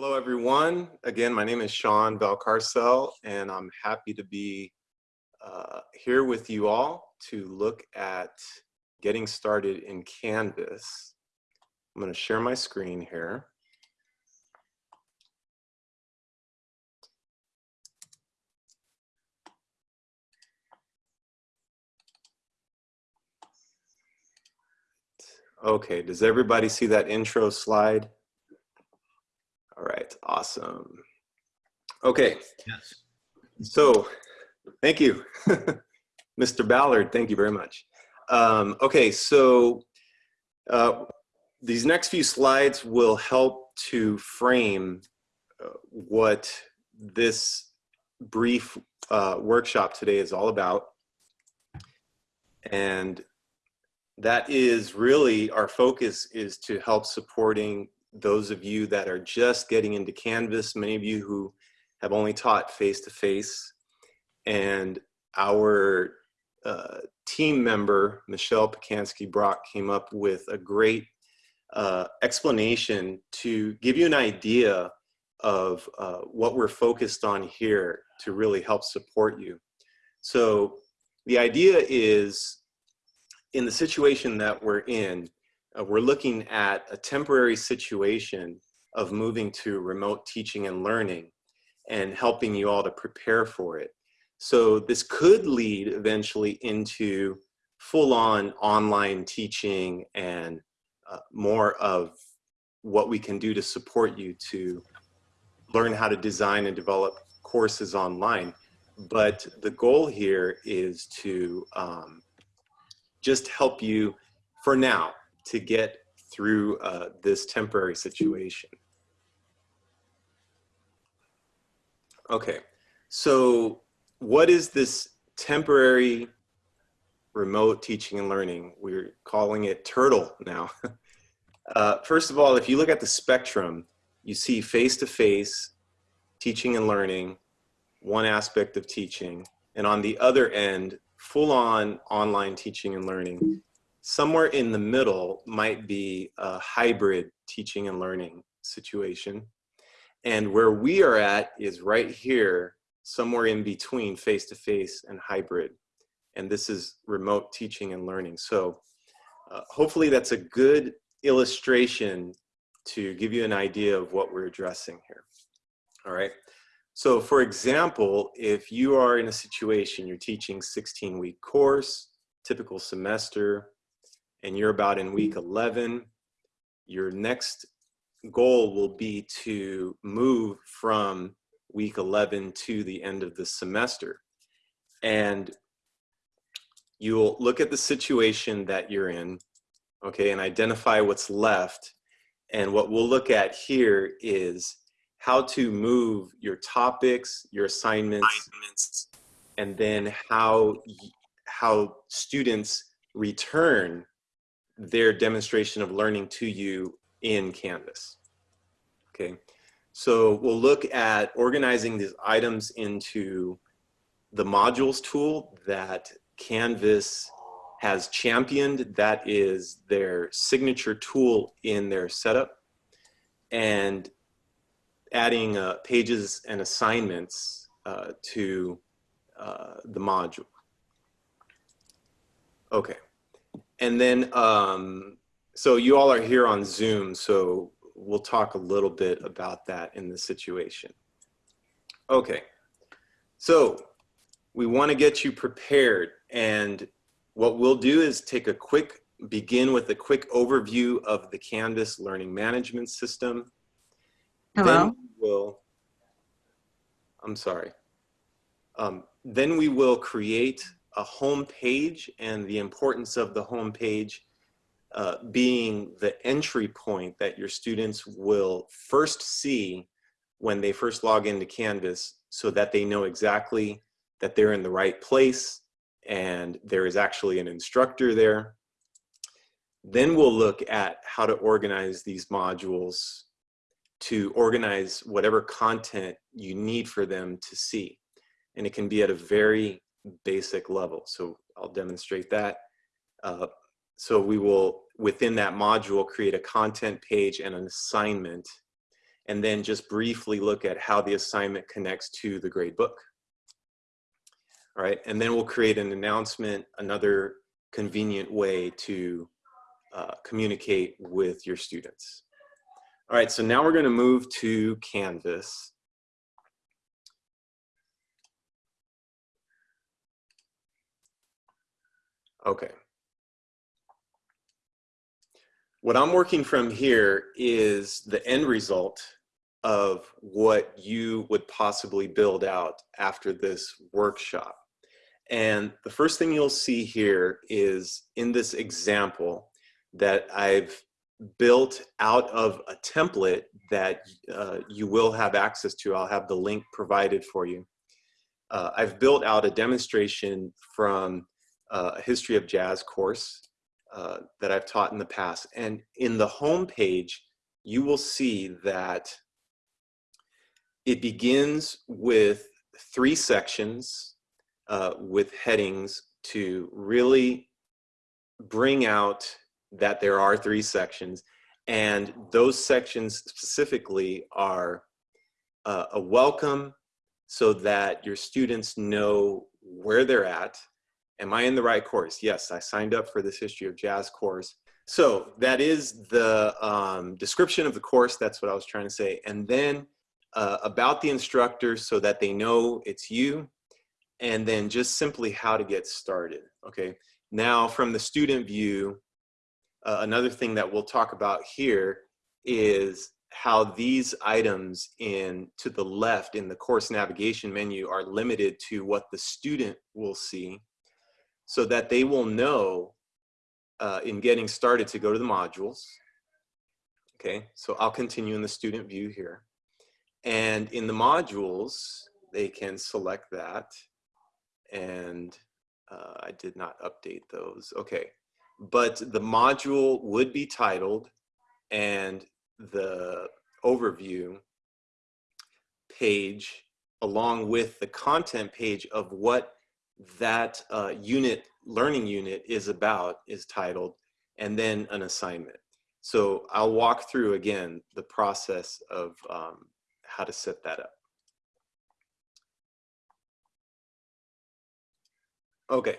Hello, everyone. Again, my name is Sean Valcarcel, and I'm happy to be uh, here with you all to look at getting started in Canvas. I'm going to share my screen here. Okay, does everybody see that intro slide? All right, awesome. Okay. Yes. So, thank you. Mr. Ballard, thank you very much. Um, okay, so uh, these next few slides will help to frame uh, what this brief uh, workshop today is all about. And that is really our focus is to help supporting those of you that are just getting into Canvas, many of you who have only taught face-to-face, -face, and our uh, team member, Michelle Pacansky-Brock, came up with a great uh, explanation to give you an idea of uh, what we're focused on here to really help support you. So the idea is in the situation that we're in, uh, we're looking at a temporary situation of moving to remote teaching and learning and helping you all to prepare for it. So this could lead eventually into full-on online teaching and uh, more of what we can do to support you to learn how to design and develop courses online. But the goal here is to um, just help you for now to get through uh, this temporary situation. Okay, so what is this temporary remote teaching and learning? We're calling it Turtle now. uh, first of all, if you look at the spectrum, you see face-to-face -face teaching and learning, one aspect of teaching, and on the other end, full-on online teaching and learning. Somewhere in the middle might be a hybrid teaching and learning situation. And where we are at is right here, somewhere in between face-to-face -face and hybrid. And this is remote teaching and learning. So uh, hopefully that's a good illustration to give you an idea of what we're addressing here. All right. So for example, if you are in a situation, you're teaching 16 week course, typical semester, and you're about in week 11, your next goal will be to move from week 11 to the end of the semester. And you'll look at the situation that you're in, okay, and identify what's left. And what we'll look at here is how to move your topics, your assignments, assignments. and then how, how students return their demonstration of learning to you in Canvas. Okay, so we'll look at organizing these items into the modules tool that Canvas has championed. That is their signature tool in their setup. And adding uh, pages and assignments uh, to uh, the module. Okay, and then, um, so you all are here on Zoom, so we'll talk a little bit about that in the situation. Okay, so we wanna get you prepared and what we'll do is take a quick, begin with a quick overview of the Canvas Learning Management System Hello? Then we will, I'm sorry. Um, then we will create a home page and the importance of the home page uh, being the entry point that your students will first see when they first log into Canvas so that they know exactly that they're in the right place and there is actually an instructor there. Then we'll look at how to organize these modules to organize whatever content you need for them to see. And it can be at a very basic level. So I'll demonstrate that. Uh, so we will, within that module, create a content page and an assignment. and then just briefly look at how the assignment connects to the grade book. All right, and then we'll create an announcement, another convenient way to uh, communicate with your students. All right, so now we're gonna move to Canvas. Okay. What I'm working from here is the end result of what you would possibly build out after this workshop. And the first thing you'll see here is in this example that I've built out of a template that uh, you will have access to. I'll have the link provided for you. Uh, I've built out a demonstration from uh, a history of jazz course uh, that I've taught in the past. And in the home page, you will see that it begins with three sections uh, with headings to really bring out that there are three sections. And those sections specifically are uh, a welcome so that your students know where they're at. Am I in the right course? Yes, I signed up for this History of Jazz course. So that is the um, description of the course. That's what I was trying to say. And then uh, about the instructor so that they know it's you and then just simply how to get started, okay? Now from the student view, uh, another thing that we'll talk about here is how these items in to the left in the course navigation menu are limited to what the student will see so that they will know uh, in getting started to go to the modules. Okay, so I'll continue in the student view here. And in the modules, they can select that. And uh, I did not update those. Okay, but the module would be titled and the overview page along with the content page of what that uh, unit, learning unit is about is titled and then an assignment. So I'll walk through again the process of um, how to set that up. Okay,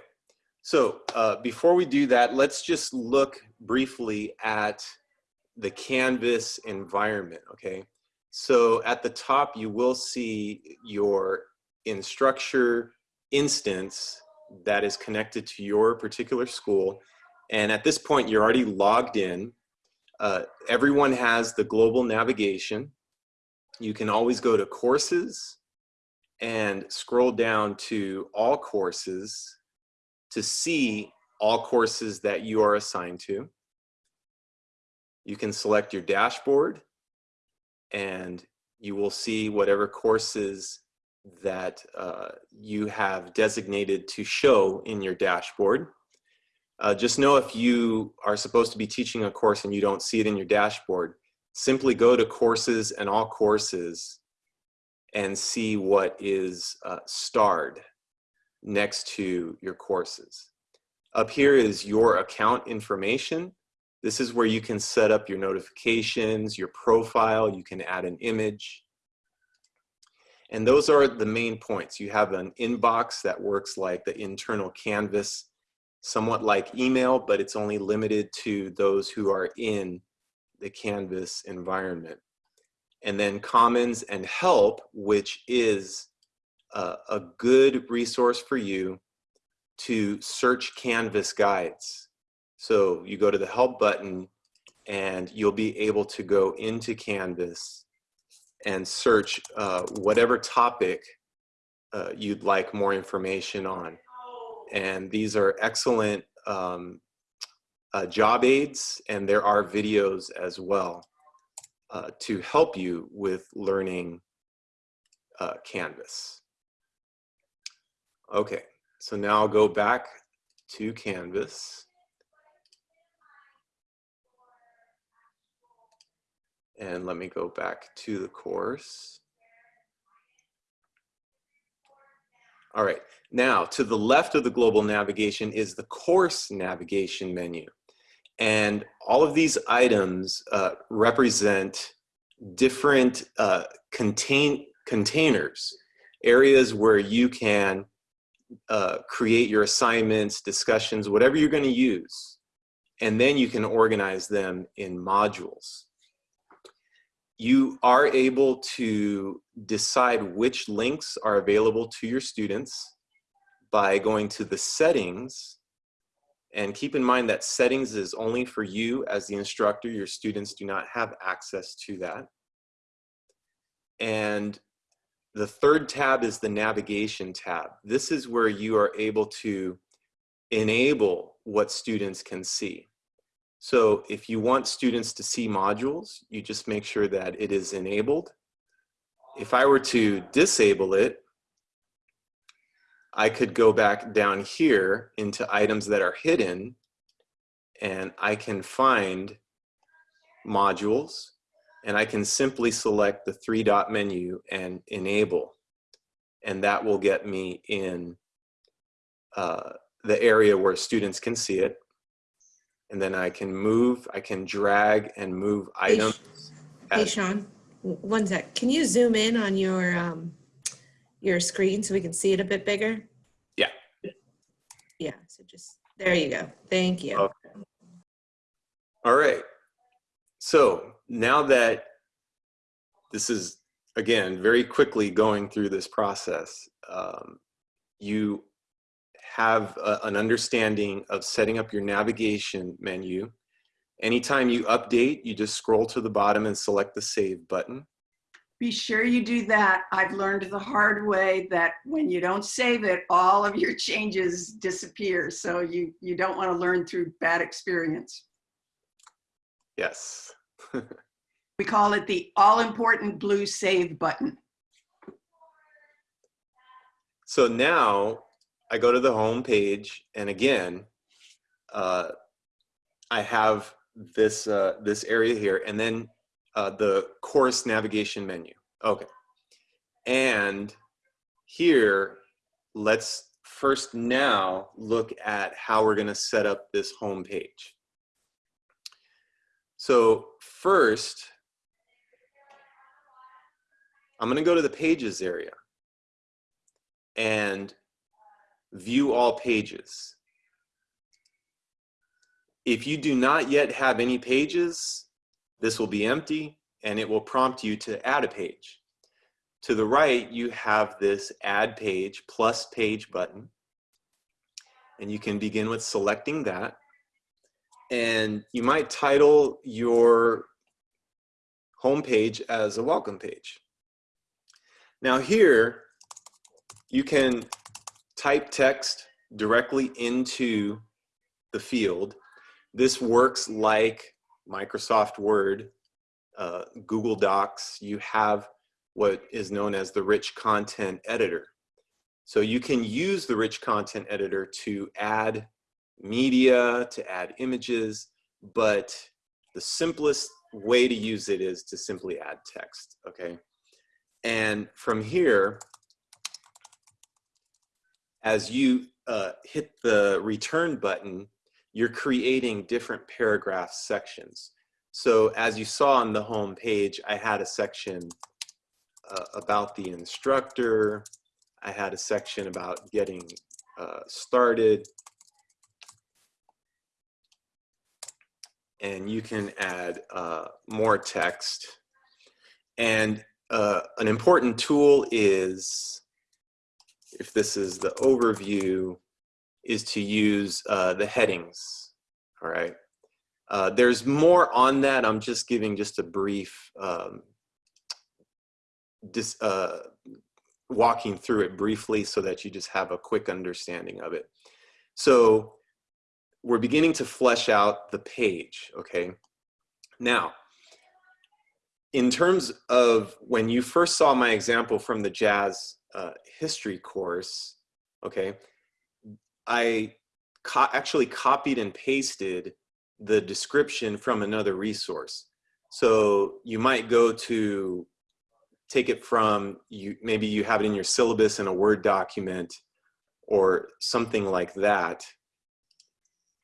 so uh, before we do that, let's just look briefly at the Canvas environment, okay? So at the top, you will see your Instructure instance that is connected to your particular school. And at this point, you're already logged in. Uh, everyone has the global navigation you can always go to courses and scroll down to all courses to see all courses that you are assigned to. You can select your dashboard and you will see whatever courses that uh, you have designated to show in your dashboard. Uh, just know if you are supposed to be teaching a course and you don't see it in your dashboard, simply go to courses and all courses and see what is uh, starred next to your courses. Up here is your account information. This is where you can set up your notifications, your profile, you can add an image. And those are the main points. You have an inbox that works like the internal Canvas, somewhat like email, but it's only limited to those who are in the Canvas environment. And then Commons and Help, which is a, a good resource for you to search Canvas guides. So you go to the Help button and you'll be able to go into Canvas and search uh, whatever topic uh, you'd like more information on. And these are excellent um, uh, job aids and there are videos as well uh, to help you with learning uh, Canvas. Okay, so now I'll go back to Canvas. And let me go back to the course. All right, now to the left of the global navigation is the course navigation menu. And all of these items uh, represent different uh, contain containers, areas where you can uh, create your assignments, discussions, whatever you're going to use, and then you can organize them in modules. You are able to decide which links are available to your students by going to the settings and keep in mind that settings is only for you as the instructor. Your students do not have access to that. And the third tab is the navigation tab. This is where you are able to enable what students can see. So if you want students to see modules, you just make sure that it is enabled. If I were to disable it, I could go back down here into items that are hidden and I can find modules and I can simply select the three dot menu and enable and that will get me in uh, the area where students can see it and then I can move, I can drag and move items. Hey, Sean, one sec. Can you zoom in on your, um, your screen so we can see it a bit bigger? Yeah. Yeah, so just, there you go. Thank you. Okay. All right. So now that this is, again, very quickly going through this process, um, you have a, an understanding of setting up your navigation menu. Anytime you update, you just scroll to the bottom and select the save button. Be sure you do that. I've learned the hard way that when you don't save it, all of your changes disappear. So you, you don't want to learn through bad experience. Yes. We call it the all-important blue save button. So now I go to the home page and again, uh, I have this, uh, this area here and then uh, the course navigation menu. Okay. And here, let's first now look at how we're gonna set up this home page. So first, I'm gonna go to the pages area and view all pages. If you do not yet have any pages, this will be empty and it will prompt you to add a page. To the right, you have this add page plus page button. And you can begin with selecting that. And you might title your home page as a welcome page. Now here, you can type text directly into the field. This works like Microsoft Word, uh, Google Docs. You have what is known as the rich content editor. So you can use the rich content editor to add media, to add images, but the simplest way to use it is to simply add text, okay? And from here, as you uh, hit the return button, you're creating different paragraph sections. So as you saw on the home page, I had a section uh, about the instructor. I had a section about getting uh, started. And you can add uh, more text. And uh, an important tool is, if this is the overview, is to use uh, the headings, all right? Uh, there's more on that. I'm just giving just a brief, um, dis, uh, walking through it briefly so that you just have a quick understanding of it. So we're beginning to flesh out the page, okay? Now, in terms of when you first saw my example from the jazz uh, history course, okay, I co actually copied and pasted the description from another resource. So you might go to take it from you, maybe you have it in your syllabus in a Word document or something like that.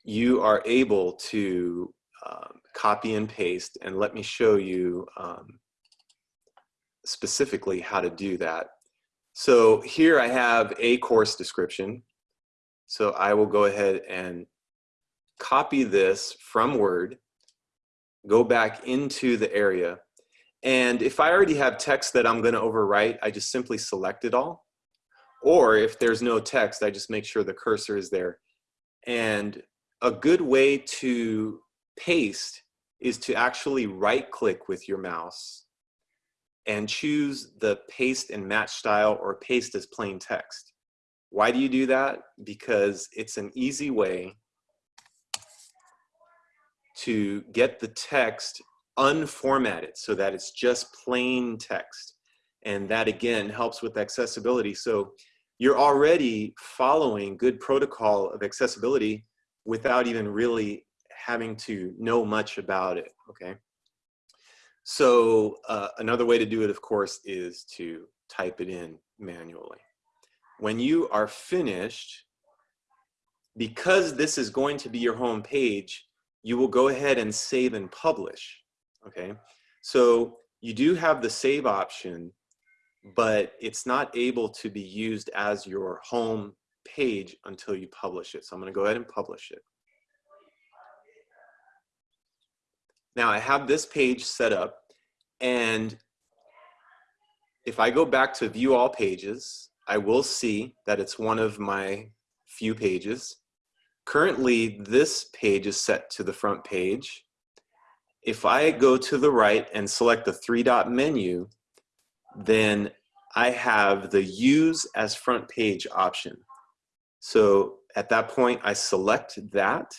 You are able to um, copy and paste and let me show you um, specifically how to do that. So here I have a course description. So I will go ahead and copy this from Word, go back into the area. And if I already have text that I'm gonna overwrite, I just simply select it all. Or if there's no text, I just make sure the cursor is there. And a good way to paste is to actually right click with your mouse and choose the paste and match style or paste as plain text. Why do you do that? Because it's an easy way to get the text unformatted so that it's just plain text. And that again helps with accessibility. So you're already following good protocol of accessibility without even really having to know much about it, okay? So uh, another way to do it, of course, is to type it in manually. When you are finished, because this is going to be your home page, you will go ahead and save and publish, okay? So you do have the save option, but it's not able to be used as your home page until you publish it. So I'm gonna go ahead and publish it. Now I have this page set up and if I go back to view all pages, I will see that it's one of my few pages. Currently, this page is set to the front page. If I go to the right and select the three dot menu, then I have the use as front page option. So at that point, I select that.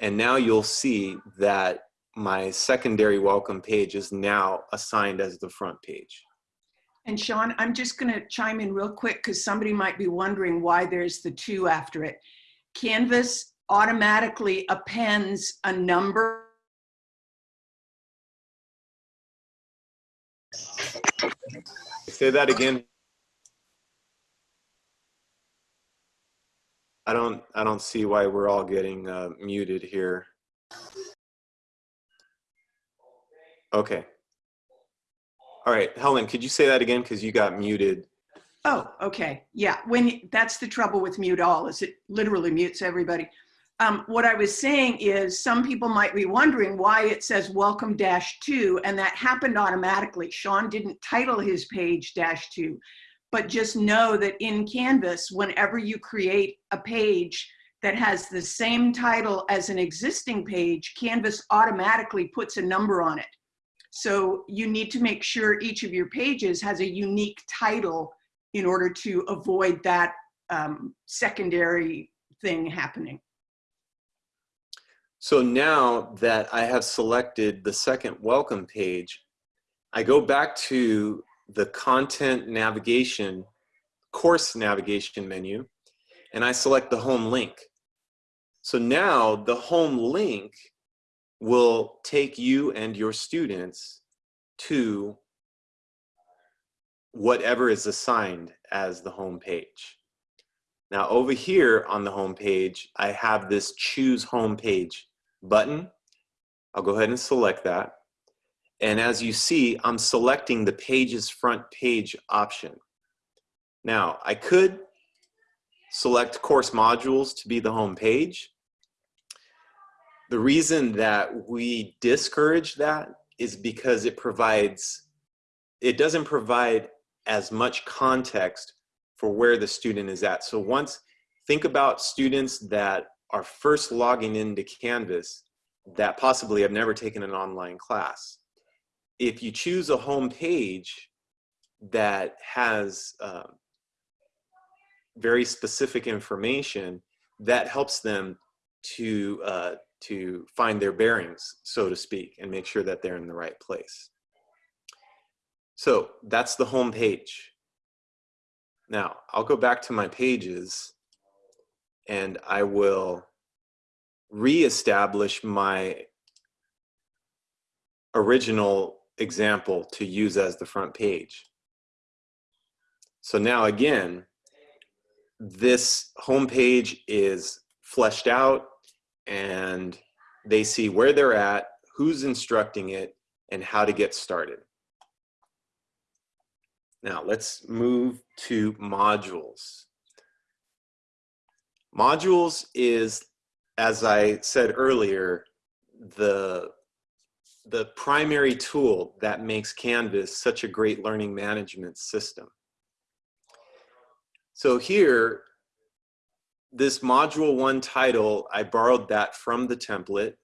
And now you'll see that my secondary welcome page is now assigned as the front page. And Sean, I'm just going to chime in real quick because somebody might be wondering why there's the two after it. Canvas automatically appends a number. Say that again. I don't, I don't see why we're all getting uh, muted here. Okay. All right, Helen, could you say that again? Because you got muted. Oh, okay. Yeah, when that's the trouble with mute all is it literally mutes everybody. Um, what I was saying is some people might be wondering why it says welcome dash two and that happened automatically. Sean didn't title his page dash two, but just know that in Canvas, whenever you create a page that has the same title as an existing page, Canvas automatically puts a number on it. So you need to make sure each of your pages has a unique title in order to avoid that um, secondary thing happening. So now that I have selected the second welcome page, I go back to the content navigation, course navigation menu, and I select the home link. So now the home link will take you and your students to whatever is assigned as the home page. Now over here on the home page, I have this choose home page button. I'll go ahead and select that. And as you see, I'm selecting the page's front page option. Now I could select course modules to be the home page, the reason that we discourage that is because it provides, it doesn't provide as much context for where the student is at. So once, think about students that are first logging into Canvas that possibly have never taken an online class. If you choose a home page that has uh, very specific information, that helps them to uh, to find their bearings, so to speak, and make sure that they're in the right place. So that's the home page. Now, I'll go back to my pages and I will reestablish my original example to use as the front page. So now again, this home page is fleshed out and they see where they're at, who's instructing it, and how to get started. Now let's move to modules. Modules is, as I said earlier, the, the primary tool that makes Canvas such a great learning management system. So here, this module one title, I borrowed that from the template.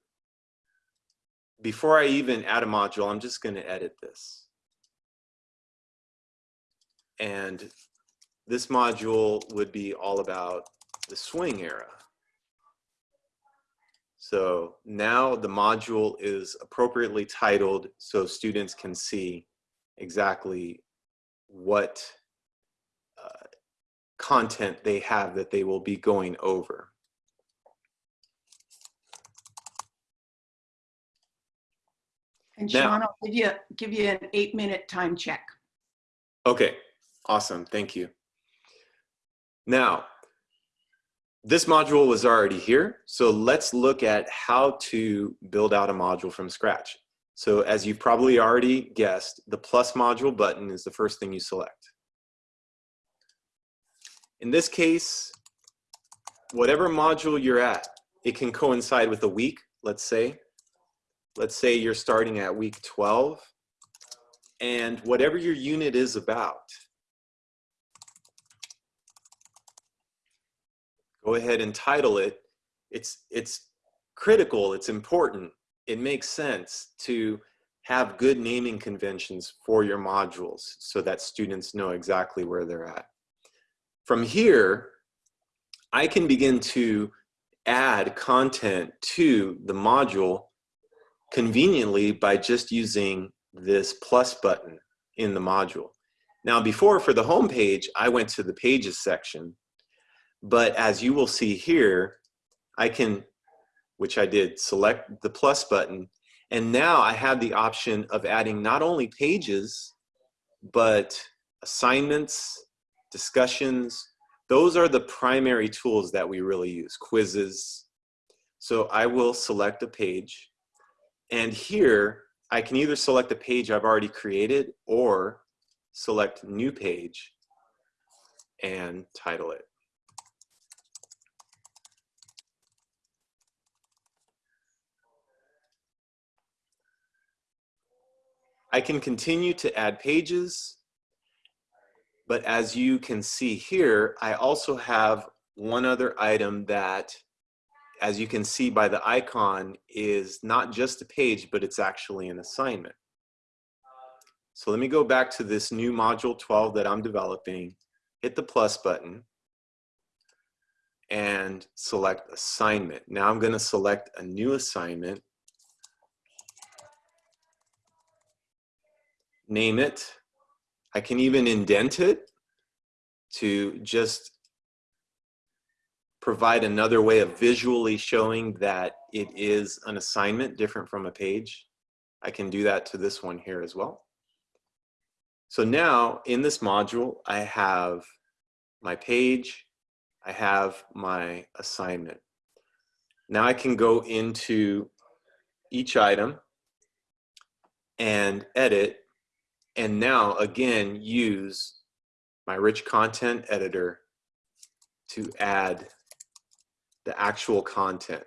Before I even add a module, I'm just gonna edit this. And this module would be all about the swing era. So now the module is appropriately titled so students can see exactly what content they have that they will be going over. And Now- Sean, I'll give you, give you an eight minute time check. Okay, awesome, thank you. Now, this module was already here, so let's look at how to build out a module from scratch. So as you've probably already guessed, the plus module button is the first thing you select. In this case, whatever module you're at, it can coincide with a week, let's say. Let's say you're starting at week 12, and whatever your unit is about, go ahead and title it. It's, it's critical, it's important, it makes sense to have good naming conventions for your modules so that students know exactly where they're at. From here, I can begin to add content to the module conveniently by just using this plus button in the module. Now before for the home page, I went to the pages section, but as you will see here, I can, which I did, select the plus button, and now I have the option of adding not only pages, but assignments, discussions. Those are the primary tools that we really use, quizzes. So I will select a page, and here I can either select a page I've already created or select new page and title it. I can continue to add pages, but as you can see here, I also have one other item that, as you can see by the icon, is not just a page, but it's actually an assignment. So let me go back to this new module 12 that I'm developing, hit the plus button, and select assignment. Now I'm gonna select a new assignment name it. I can even indent it to just provide another way of visually showing that it is an assignment different from a page. I can do that to this one here as well. So now in this module, I have my page, I have my assignment. Now I can go into each item and edit and now again use my rich content editor to add the actual content.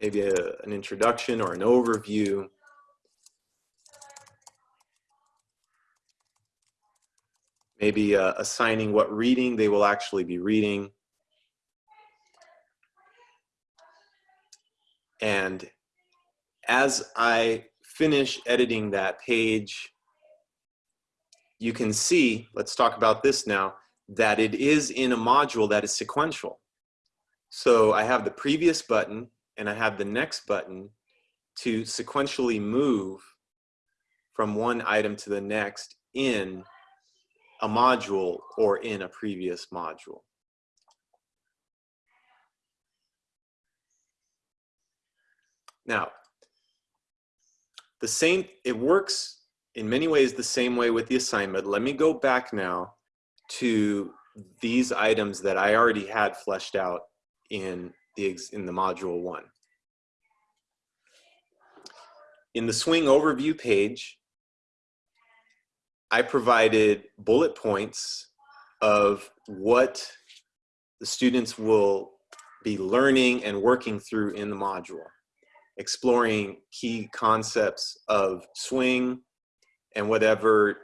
Maybe a, an introduction or an overview. Maybe uh, assigning what reading they will actually be reading. And as I finish editing that page, you can see, let's talk about this now, that it is in a module that is sequential. So I have the previous button and I have the next button to sequentially move from one item to the next in a module or in a previous module. Now, the same, it works in many ways the same way with the assignment. Let me go back now to these items that I already had fleshed out in the, in the module one. In the swing overview page, I provided bullet points of what the students will be learning and working through in the module, exploring key concepts of swing and whatever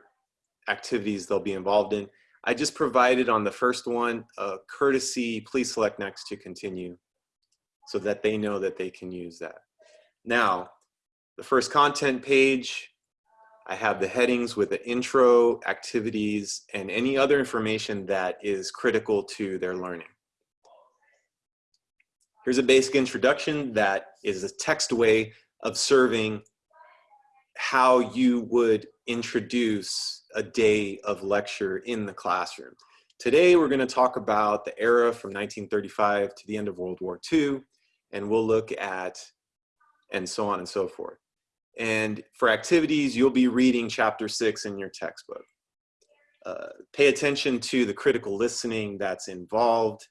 activities they'll be involved in. I just provided on the first one a courtesy, please select next to continue so that they know that they can use that. Now, the first content page, I have the headings with the intro, activities, and any other information that is critical to their learning. Here's a basic introduction that is a text way of serving how you would introduce a day of lecture in the classroom. Today, we're gonna talk about the era from 1935 to the end of World War II, and we'll look at, and so on and so forth. And for activities, you'll be reading chapter six in your textbook. Uh, pay attention to the critical listening that's involved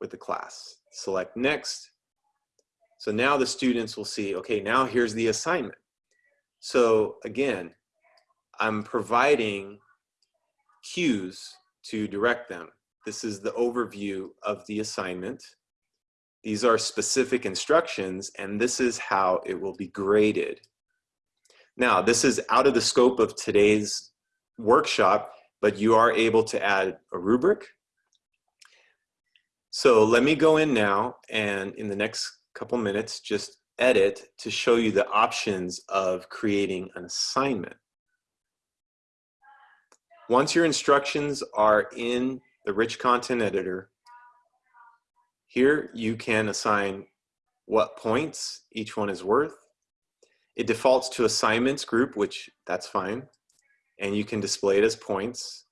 with the class. Select next. So now the students will see, okay, now here's the assignment. So again, I'm providing cues to direct them. This is the overview of the assignment. These are specific instructions and this is how it will be graded. Now, this is out of the scope of today's workshop, but you are able to add a rubric. So let me go in now and in the next couple minutes, just edit to show you the options of creating an assignment. Once your instructions are in the rich content editor, here you can assign what points each one is worth. It defaults to assignments group, which that's fine. And you can display it as points.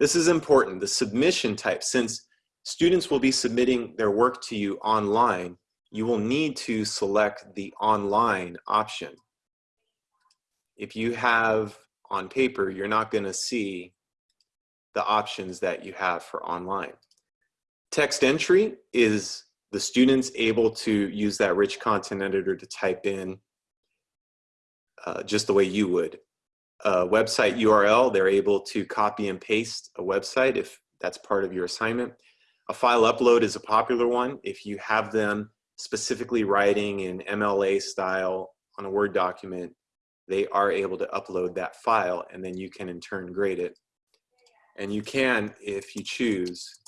This is important, the submission type, since students will be submitting their work to you online, you will need to select the online option. If you have on paper, you're not gonna see the options that you have for online. Text entry is the students able to use that rich content editor to type in uh, just the way you would. A website URL, they're able to copy and paste a website if that's part of your assignment. A file upload is a popular one. If you have them specifically writing in MLA style on a Word document, they are able to upload that file and then you can in turn grade it. And you can, if you choose,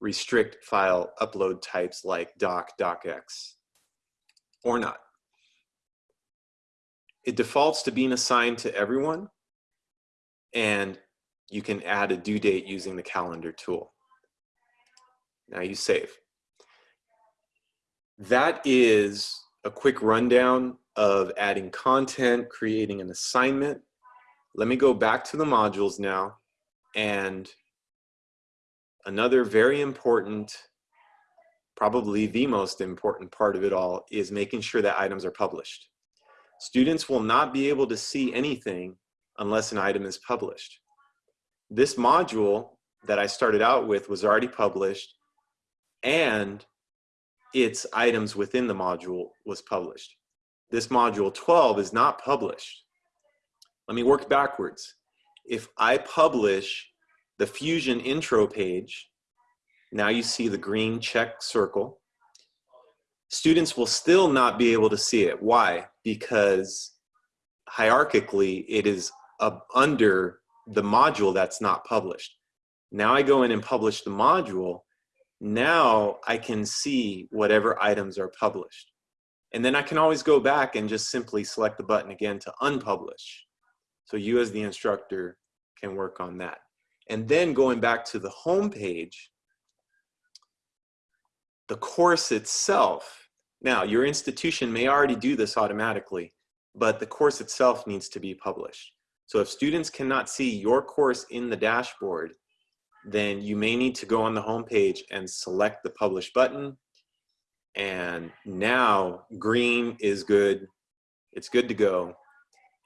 restrict file upload types like doc, docx, or not. It defaults to being assigned to everyone and you can add a due date using the calendar tool. Now you save. That is a quick rundown of adding content, creating an assignment. Let me go back to the modules now. And another very important, probably the most important part of it all is making sure that items are published. Students will not be able to see anything unless an item is published. This module that I started out with was already published and its items within the module was published. This module 12 is not published. Let me work backwards. If I publish the Fusion intro page, now you see the green check circle, students will still not be able to see it. Why? Because hierarchically, it is under the module that's not published. Now I go in and publish the module, now I can see whatever items are published. And then I can always go back and just simply select the button again to unpublish. So you as the instructor can work on that. And then going back to the home page, the course itself, now your institution may already do this automatically, but the course itself needs to be published. So if students cannot see your course in the dashboard, then you may need to go on the home page and select the publish button. And now green is good. It's good to go.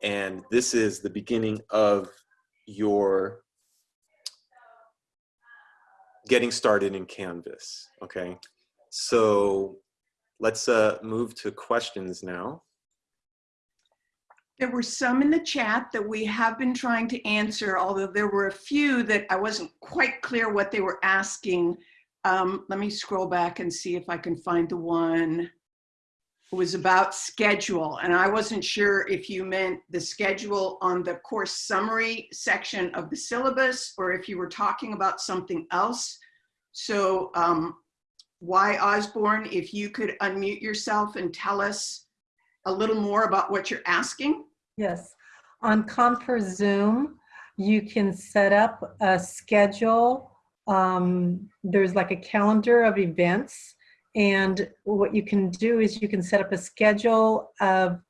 And this is the beginning of your getting started in Canvas, okay? So let's uh, move to questions now. There were some in the chat that we have been trying to answer, although there were a few that I wasn't quite clear what they were asking. Um, let me scroll back and see if I can find the one. It was about schedule, and I wasn't sure if you meant the schedule on the course summary section of the syllabus or if you were talking about something else. So um, why Osborne, if you could unmute yourself and tell us a little more about what you're asking? Yes, on Confer Zoom, you can set up a schedule. Um, there's like a calendar of events. And what you can do is you can set up a schedule of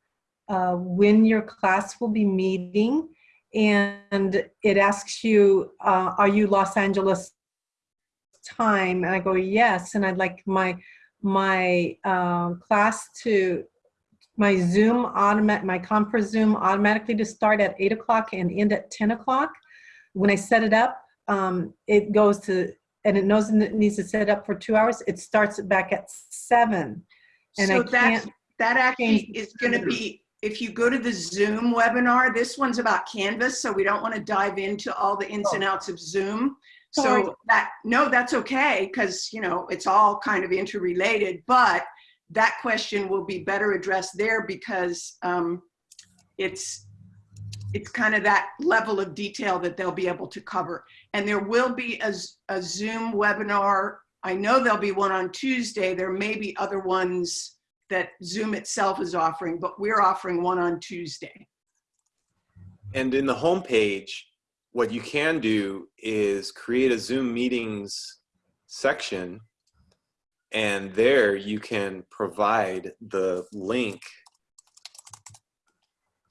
uh, when your class will be meeting. And it asks you, uh, are you Los Angeles time? And I go, yes. And I'd like my, my um, class to my Zoom automatic, my Confer Zoom automatically to start at eight o'clock and end at 10 o'clock. When I set it up, um, it goes to, and it knows it needs to set up for two hours. It starts back at seven. And I So that's, can't, that actually is gonna be, if you go to the Zoom webinar, this one's about Canvas, so we don't wanna dive into all the ins and outs of Zoom. Sorry. So that, no, that's okay, because, you know, it's all kind of interrelated, but that question will be better addressed there because um, it's, it's kind of that level of detail that they'll be able to cover. And there will be a Zoom webinar. I know there'll be one on Tuesday. There may be other ones that Zoom itself is offering, but we're offering one on Tuesday. And in the homepage, what you can do is create a Zoom meetings section. And there you can provide the link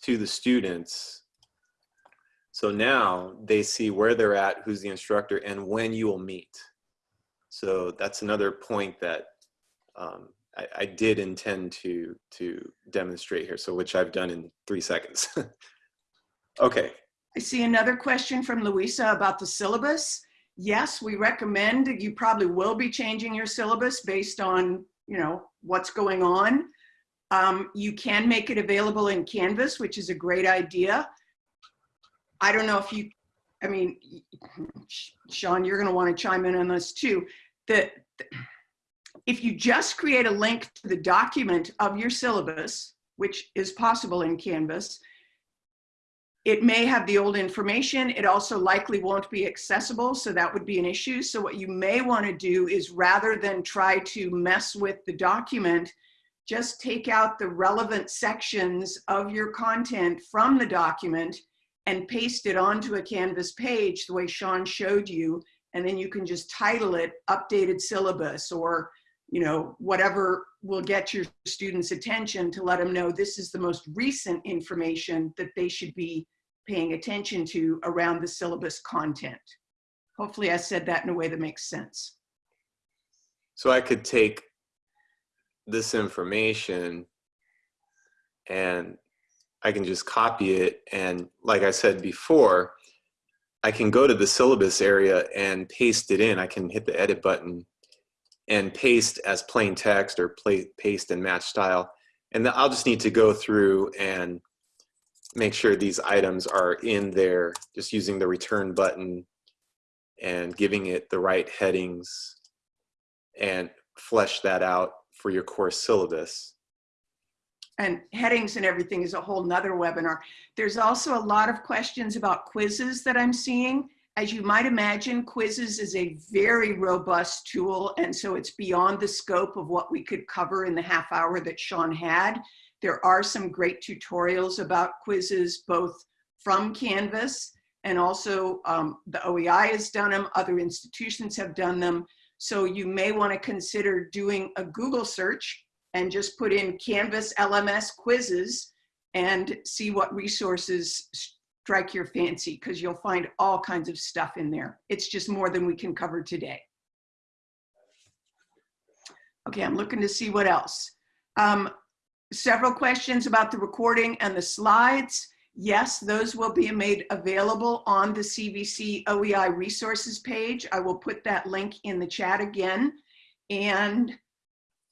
to the students. So now they see where they're at, who's the instructor, and when you will meet. So that's another point that um, I, I did intend to to demonstrate here. So which I've done in three seconds. okay. I see another question from Louisa about the syllabus. Yes, we recommend, you probably will be changing your syllabus based on, you know, what's going on. Um, you can make it available in Canvas, which is a great idea. I don't know if you, I mean, Sean, you're gonna wanna chime in on this too. That if you just create a link to the document of your syllabus, which is possible in Canvas, it may have the old information. It also likely won't be accessible, so that would be an issue. So what you may want to do is rather than try to mess with the document, just take out the relevant sections of your content from the document and paste it onto a Canvas page the way Sean showed you. And then you can just title it updated syllabus or you know, whatever will get your students' attention to let them know this is the most recent information that they should be paying attention to around the syllabus content. Hopefully I said that in a way that makes sense. So I could take this information and I can just copy it. And like I said before, I can go to the syllabus area and paste it in. I can hit the edit button and paste as plain text or play, paste and match style. And I'll just need to go through and make sure these items are in there, just using the return button and giving it the right headings and flesh that out for your course syllabus. And headings and everything is a whole nother webinar. There's also a lot of questions about quizzes that I'm seeing. As you might imagine, quizzes is a very robust tool, and so it's beyond the scope of what we could cover in the half hour that Sean had. There are some great tutorials about quizzes, both from Canvas and also um, the OEI has done them, other institutions have done them. So you may want to consider doing a Google search and just put in Canvas LMS quizzes and see what resources strike your fancy because you'll find all kinds of stuff in there. It's just more than we can cover today. Okay, I'm looking to see what else. Um, several questions about the recording and the slides. Yes, those will be made available on the CVC OEI resources page. I will put that link in the chat again. And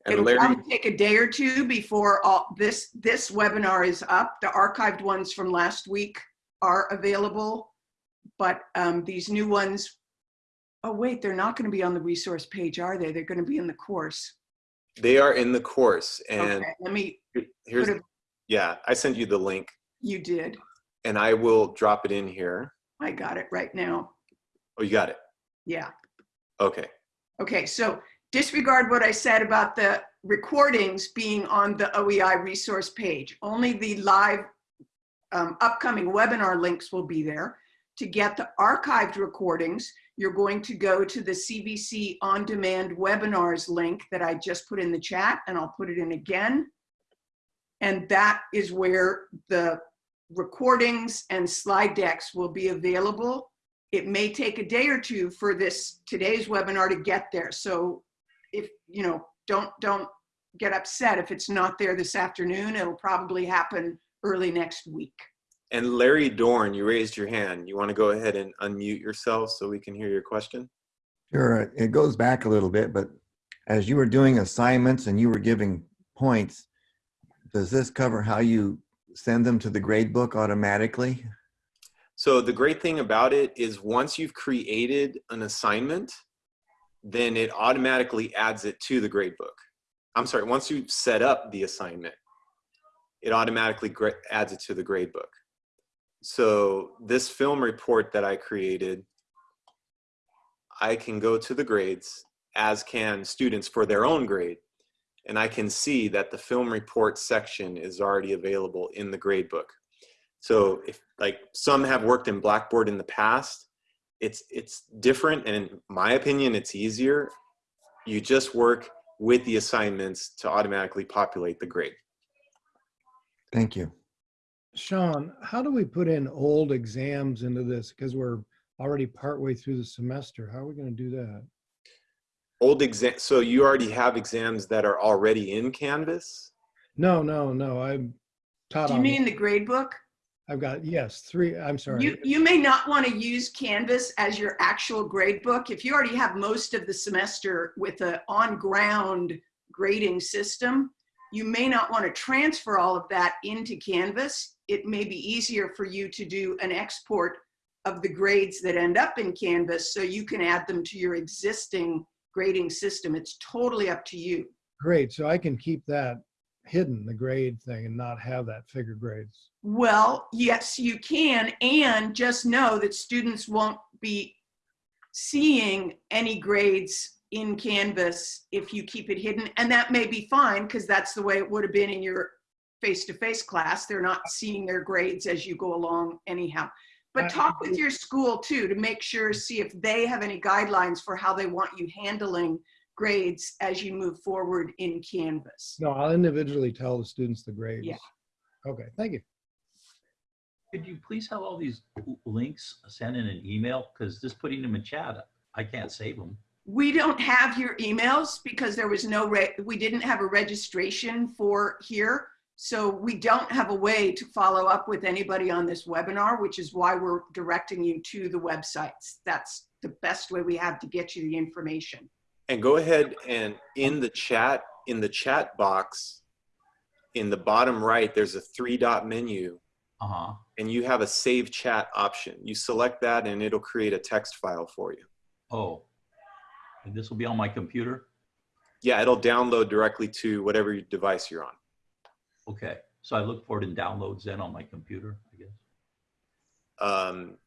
And It'll Larry, probably take a day or two before all this, this webinar is up. The archived ones from last week are available. But um, these new ones, oh wait, they're not going to be on the resource page, are they? They're going to be in the course. They are in the course and Okay, let me, here's, it- yeah, I sent you the link you did. and I will drop it in here. I got it right now. Oh, you got it. Yeah. Okay. Okay, so disregard what I said about the recordings being on the OEI resource page. Only the live um, upcoming webinar links will be there. To get the archived recordings, you're going to go to the CVC On Demand Webinars link that I just put in the chat, and I'll put it in again. And that is where the recordings and slide decks will be available it may take a day or two for this today's webinar to get there. So if, you know, don't, don't get upset if it's not there this afternoon. It'll probably happen early next week. And Larry Dorn, you raised your hand. You want to go ahead and unmute yourself so we can hear your question? Sure, uh, it goes back a little bit, but as you were doing assignments and you were giving points, does this cover how you send them to the grade book automatically? So the great thing about it is once you've created an assignment, then it automatically adds it to the gradebook. I'm sorry, once you've set up the assignment, it automatically adds it to the gradebook. So this film report that I created, I can go to the grades, as can students for their own grade, and I can see that the film report section is already available in the gradebook. So if like some have worked in Blackboard in the past, it's it's different and in my opinion it's easier. You just work with the assignments to automatically populate the grade. Thank you. Sean, how do we put in old exams into this? Because we're already partway through the semester. How are we going to do that? Old exam so you already have exams that are already in Canvas? No, no, no. I'm taught Do you on. mean the grade book? I've got yes, three. I'm sorry. You, you may not want to use Canvas as your actual grade book. If you already have most of the semester with a on-ground grading system, you may not want to transfer all of that into Canvas. It may be easier for you to do an export of the grades that end up in Canvas so you can add them to your existing grading system. It's totally up to you. Great. So I can keep that hidden, the grade thing, and not have that figure grades. Well, yes, you can. And just know that students won't be seeing any grades in Canvas if you keep it hidden. And that may be fine because that's the way it would have been in your face-to-face class. They're not seeing their grades as you go along anyhow. But talk with your school too to make sure, see if they have any guidelines for how they want you handling grades as you move forward in Canvas. No, I'll individually tell the students the grades. Yeah. Okay. Thank you. Could you please have all these links sent in an email? Because just putting them in chat, I can't save them. We don't have your emails because there was no, re- we didn't have a registration for here. So we don't have a way to follow up with anybody on this webinar, which is why we're directing you to the websites. That's the best way we have to get you the information. And go ahead and in the chat, in the chat box, in the bottom right, there's a three dot menu Uh-huh. and you have a save chat option. You select that and it'll create a text file for you. Oh. And this will be on my computer? Yeah, it'll download directly to whatever device you're on. Okay. So I look for it in downloads then on my computer, I guess. Um,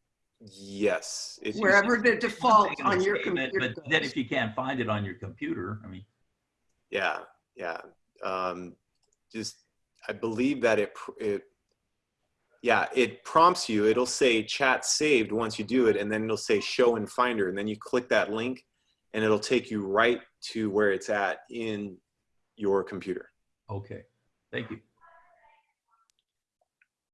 yes. It- Wherever the default on your computer But then if you can't find it on your computer, I mean, Yeah, yeah. Um, just, I believe that it, it, yeah, it prompts you. It'll say chat saved once you do it, and then it'll say show in Finder, and then you click that link, and it'll take you right to where it's at in your computer. okay. Thank you.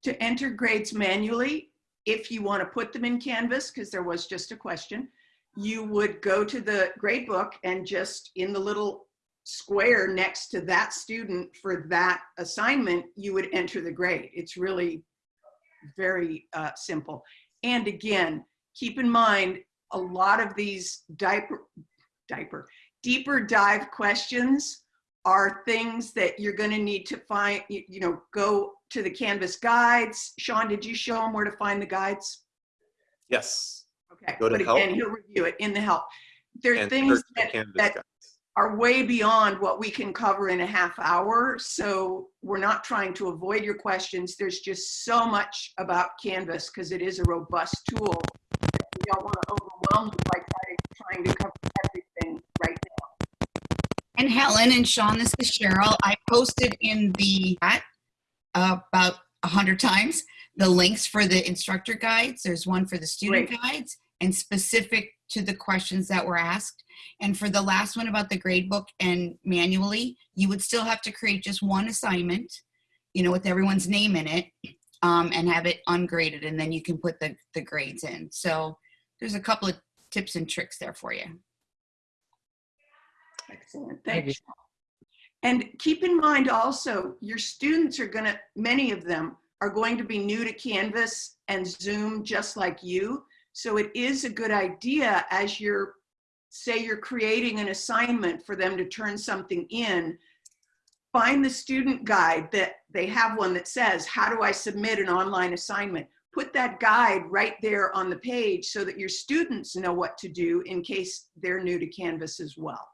to enter grades manually, if you want to put them in Canvas, because there was just a question, you would go to the grade book and just in the little square next to that student for that assignment, you would enter the grade. It's really very uh, simple. And again, keep in mind, a lot of these diaper, diaper, deeper dive questions are things that you're going to need to find, you, you know, go to the Canvas guides. Sean, did you show them where to find the guides? Yes. Okay, Go to but help. again, he'll review it in the help. There are And things that, that guides. are way beyond what we can cover in a half hour. So we're not trying to avoid your questions. There's just so much about Canvas because it is a robust tool. Don't want to overwhelm you by trying, trying to cover everything right now. And Helen and Sean, this is Cheryl. I posted in the chat uh, about a hundred times the links for the instructor guides. There's one for the student Great. guides and specific to the questions that were asked. And for the last one about the grade book and manually, you would still have to create just one assignment, you know, with everyone's name in it um, and have it ungraded. And then you can put the, the grades in. So there's a couple of tips and tricks there for you. Excellent, Thank thanks. And keep in mind also, your students are gonna, many of them are going to be new to Canvas and Zoom just like you. So it is a good idea as you're, say you're creating an assignment for them to turn something in, find the student guide that they have one that says, how do I submit an online assignment? Put that guide right there on the page so that your students know what to do in case they're new to Canvas as well.